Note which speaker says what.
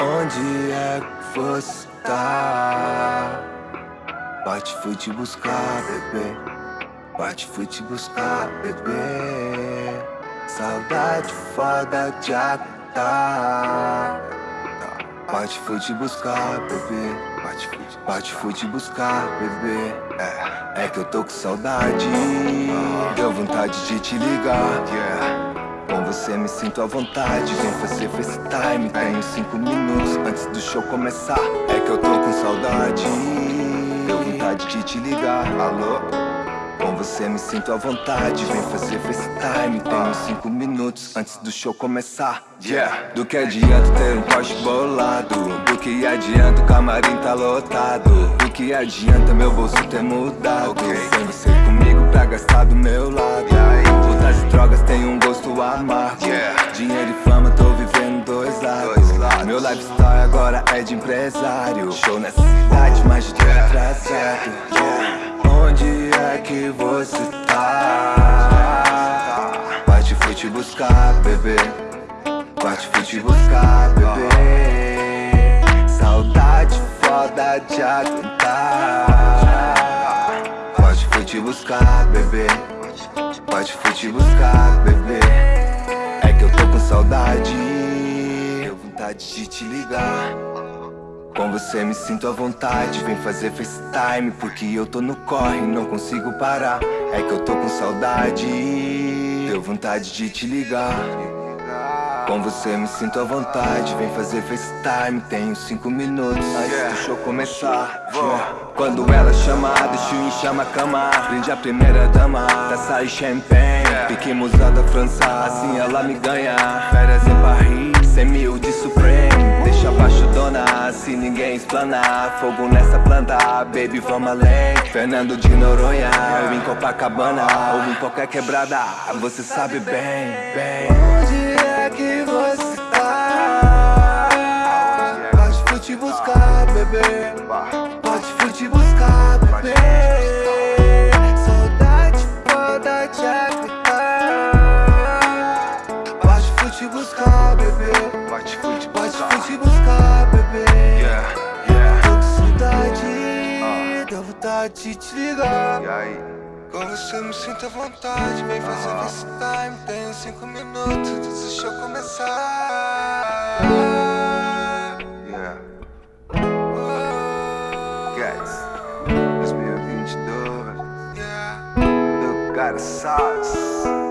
Speaker 1: Onde é que você tá? Bate, fui te buscar, bebê. Bate, fui te buscar, bebê. Saudade foda de aguentar. Bate, fui te buscar, bebê. Bate, fui, te buscar, bebê. É, é que eu tô com saudade. Deu vontade de te ligar. Com você me sinto à vontade, vem fazer FaceTime Tenho cinco minutos antes do show começar É que eu tô com saudade Deu vontade de te ligar, alô? Você me sinto à vontade, vem fazer FaceTime Tenho cinco minutos antes do show começar. Yeah, do que adianta ter um Porsche bolado? Do que adianta o camarim tá lotado? Do que adianta meu bolso ter mudado? Sem você comigo pra gastar do meu lado. Putas e drogas têm um gosto amargo. Dinheiro e fama, tô vivendo dois lados. Meu lifestyle agora é de empresário. Show nessa cidade, mais de dia atrasado yeah. Que você tá? Bate, fui te buscar, bebê. Bate, fui te buscar, bebê. Saudade foda de aguentar. Pode fui te buscar, bebê. Pode fui te buscar, bebê. É que eu tô com saudade. Deu vontade de te ligar Com você me sinto à vontade Vem fazer FaceTime Porque eu tô no corre, não consigo parar. É que eu tô com saudade Deu vontade de te ligar. Com você me sinto à vontade, vem fazer FaceTime Tenho cinco minutos antes do show começar. Yeah. Quando ela chama, deixa o chama a cama. Brinde a primeira dama, taça e champanhe. Pique musa da França, assim ela me ganha. Férias em Paris, cem mil de Supreme Deixa abaixo dona, se ninguém explanar Fogo nessa planta, baby vamos além Fernando de Noronha, eu em Copacabana. Ou em qualquer quebrada, você sabe bem, bem
Speaker 2: vontade de te ligar.
Speaker 1: E aí?
Speaker 2: Com você me sinto à vontade, vem fazer FaceTime Tenho cinco minutos antes do show começar
Speaker 1: Yeah.
Speaker 2: Oh,
Speaker 1: Guys, 2022,
Speaker 2: yeah.
Speaker 1: eu cara sauce.